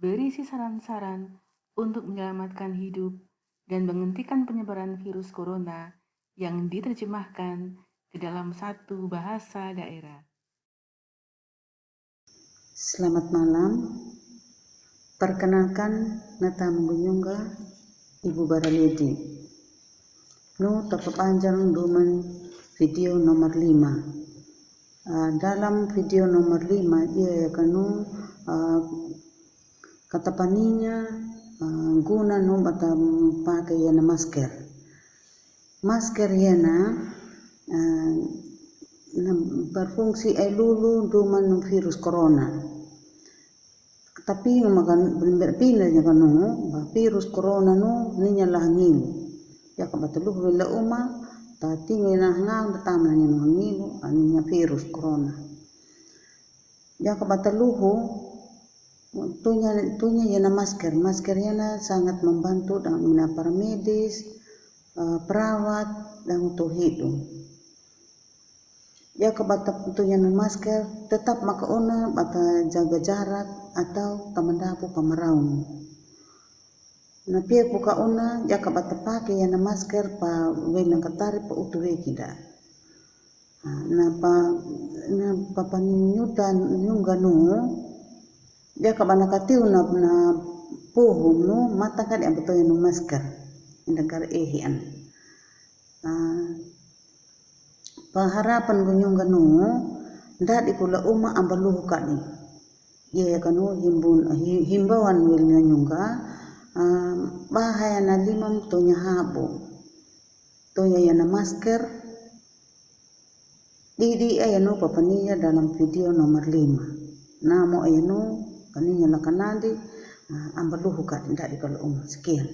Berisi saran-saran untuk menyelamatkan hidup dan menghentikan penyebaran virus corona yang diterjemahkan ke dalam satu bahasa daerah. Selamat malam. Perkenalkan Nata Menggunyungga Ibu Baraledi. Nu terpanjang dumen video nomor 5. Uh, dalam video nomor 5 ia akan uh, kata paninya uh, guna no bata pakai yana masker. Masker yana uh, na berfungsi ai lulu duman virus corona. Tapi makan pindah nya kanu virus corona no ninya lahangin ya kabatalu bila uma tati ngina ngang tatama ni mangigo aninya virus corona. Ya kabataluhu tunya tunya yana masker. Masker yana sangat membantu dan mina para medis uh, perawat dan untuk hidung ya kabata tunya masker tetap maka ona bata jaga jarak atau tamandapu pamaraun na pia una ya ka bata pake ya na masker pa we na katari pa utu we kida. Na pa na pa paninyuta nyunga no ya ka bana katiu na na puhum no mata ka ya beto ya no masker. Ina kar ehian pa harapan gunyunga no ndadi kula uma ambaluhu kani ye kanu himbun himbauan wil nyunga bahaya na limam tonya habo tonya yana masker. Didi ayano papaniya dalam video nomor 5 namo ayano kaninya lakanandi ambaluhu ka tidak di kalau sekian